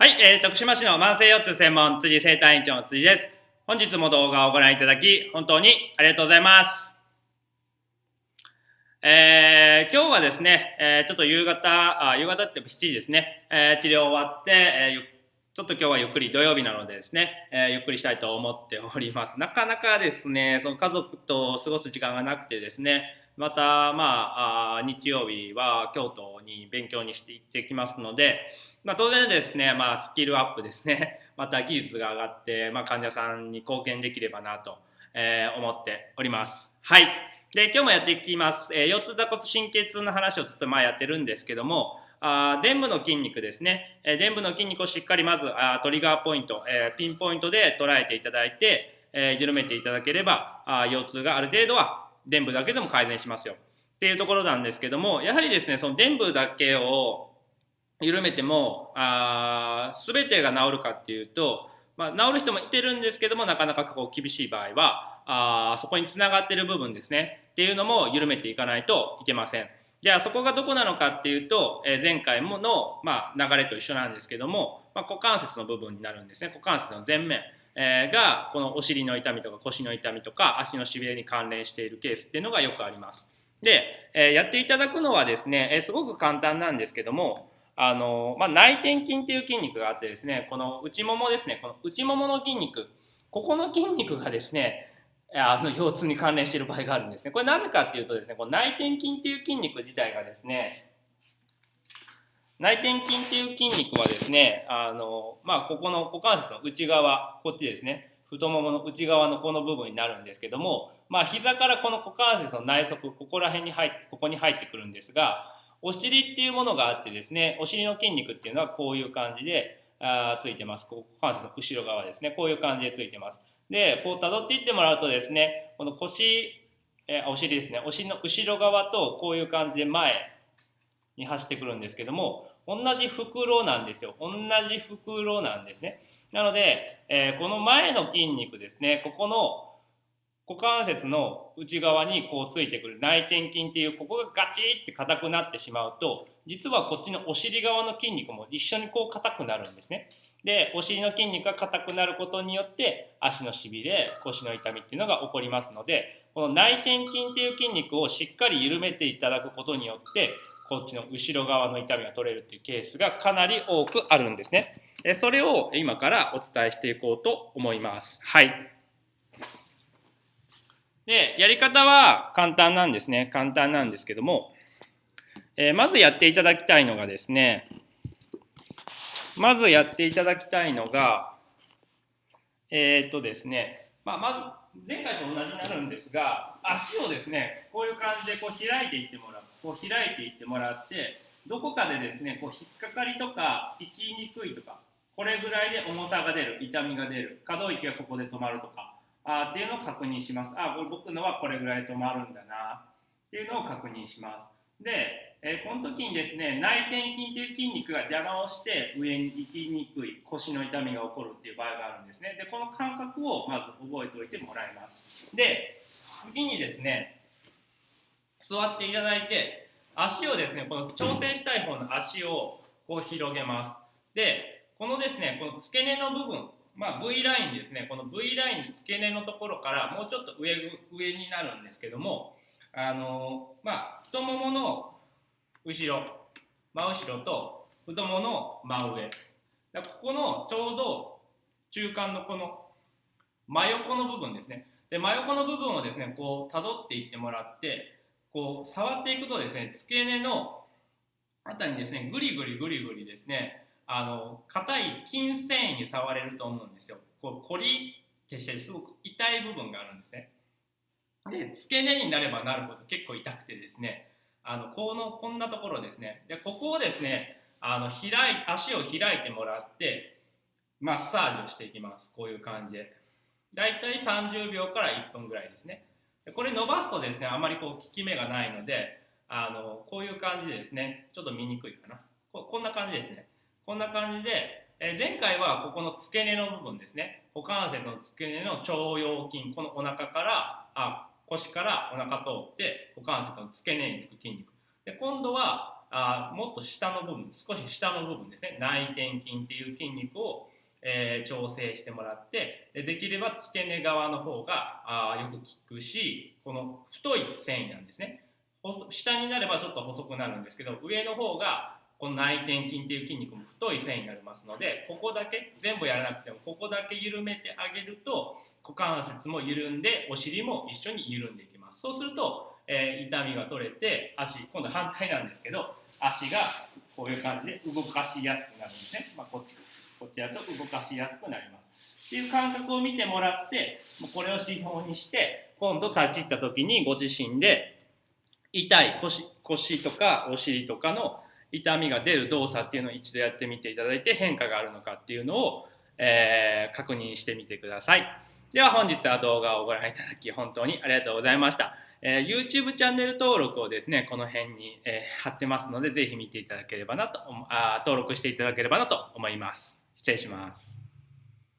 はい、えー、徳島市の慢性腰痛専門辻生体院長の辻です。本日も動画をご覧いただき、本当にありがとうございます。えー、今日はですね、えー、ちょっと夕方、あ夕方って7時ですね、えー、治療終わって、えーちょっと今日はゆっくり土曜日なのでですね、えーゆっくりしたいと思っております。なかなかですね、その家族と過ごす時間がなくてですね、また、まあ、日曜日は京都に勉強にして行ってきますので、まあ、当然ですね、まあ、スキルアップですね、また技術が上がって、まあ、患者さんに貢献できればなと、え思っております。はい。で、今日もやっていきます。えー腰痛座骨神経痛の話をちょっとまあやってるんですけども、あ伝部の筋肉ですね、えー伝部の筋肉をしっかりまずあトリガーポイント、えーピンポイントで捉えていただいて、えー緩めていただければあ腰痛がある程度は伝部だけでも改善しますよ。っていうところなんですけどもやはりですねその伝部だけを緩めてもあー全てが治るかっていうと、まあ、治る人もいてるんですけどもなかなかこう厳しい場合はあそこにつながってる部分ですねっていうのも緩めていかないといけません。じゃあそこがどこなのかっていうと、え前回もの、まあ、流れと一緒なんですけども、まあ、股関節の部分になるんですね。股関節の前面、えがこのお尻の痛みとか腰の痛みとか足のしびれに関連しているケースっていうのがよくあります。で、えやっていただくのはですね、えすごく簡単なんですけどもあの、まあ、内転筋っていう筋肉があってですねこの内ももですねこの内ももの筋肉ここの筋肉がですねあの腰痛に関連している場合があるんですね。これなぜかっていうとですね、この内転筋っていう筋肉自体がですね、内転筋っていう筋肉はですね、あのまあ、ここの股関節の内側、こっちですね、太ももの内側のこの部分になるんですけども、まあ、膝からこの股関節の内側、ここら辺に入って、ここに入ってくるんですが、お尻っていうものがあってですね、お尻の筋肉っていうのはこういう感じで、あついてます。股関節の後ろ側ですね。こういう感じでついてます。で、こう辿っていってもらうとですね、この腰、えお尻ですね、お尻の後ろ側とこういう感じで前に走ってくるんですけども、同じ袋なんですよ。同じ袋なんですね。なので、えーこの前の筋肉ですね、ここの股関節の内側にこうついてくる内転筋っていうここがガチって硬くなってしまうと実はこっちのお尻側の筋肉も一緒にこう硬くなるんですね。でお尻の筋肉が硬くなることによって足のしびれ腰の痛みっていうのが起こりますのでこの内転筋っていう筋肉をしっかり緩めていただくことによってこっちの後ろ側の痛みが取れるっていうケースがかなり多くあるんですね。それを今からお伝えしていこうと思います。はい。で、やり方は簡単なんですね。簡単なんですけども、えまずやっていただきたいのがですね、まずやっていただきたいのが、えーっとですね、まあ、まず前回と同じになるんですが、足をですね、こういう感じでこう開いていってもらう、こう開いていってもらって、どこかでですね、こう引っかかりとか、行きにくいとか、これぐらいで重さが出る、痛みが出る、可動域がここで止まるとか、あっていうのを確認します。あ、これ僕のはこれぐらい止まるんだなっていうのを確認します。で、えーこの時にですね、内転筋という筋肉が邪魔をして上に行きにくい腰の痛みが起こるっていう場合があるんですね。で、この感覚をまず覚えておいてもらいます。で、次にですね、座っていただいて、足をですね、この調整したい方の足をこう広げます。で、このですね、この付け根の部分、まあ、V ラインですね、この V ラインの付け根のところからもうちょっと上上になるんですけども、あのまあ、太ももの後ろ、真後ろと太ももの真上。だここのちょうど中間のこの真横の部分ですね。で、真横の部分をですね、こう辿っていってもらって、こう触っていくとですね、付け根のあたりにですね、ぐりぐりぐりぐりですね、あの硬い筋繊維に触れると思うんですよ。こうコリってしてすごく痛い部分があるんですね。で、付け根になればなるほど結構痛くてですね、あのこのこんなところですね。で、ここをですね、あの開い足を開いてもらってマッサージをしていきます。こういう感じで。だいたい30秒から1分ぐらいですね。これ伸ばすとですね、あまりこう効き目がないので、あのこういう感じでですね、ちょっと見にくいかな。ここんな感じですね。こんな感じで、え前回はここの付け根の部分ですね。股関節の付け根の腸腰筋、このお腹から、あ腰からお腹通って股関節の付け根につく筋肉。で今度はあもっと下の部分少し下の部分ですね内転筋っていう筋肉を、えー、調整してもらってできれば付け根側の方があよく効くしこの太い繊維なんですね。下になればちょっと細くなるんですけど上の方がこの内転筋っていう筋肉も太い線になりますのでここだけ全部やらなくてもここだけ緩めてあげると股関節も緩んでお尻も一緒に緩んでいきます。そうすると、えー、痛みが取れて足今度反対なんですけど足がこういう感じで動かしやすくなるんですね、まあ、こっちこっちだと動かしやすくなりますっていう感覚を見てもらってこれを指標にして今度立ち入った時にご自身で痛い腰腰とかお尻とかの痛みが出る動作っていうのを一度やってみていただいて変化があるのかっていうのを、えー、確認してみてください。では本日は動画をご覧いただき本当にありがとうございました。えー、YouTube チャンネル登録をですね、この辺に、えー、貼ってますので、ぜひ見ていただければなと、あ登録していただければなと思います。失礼します。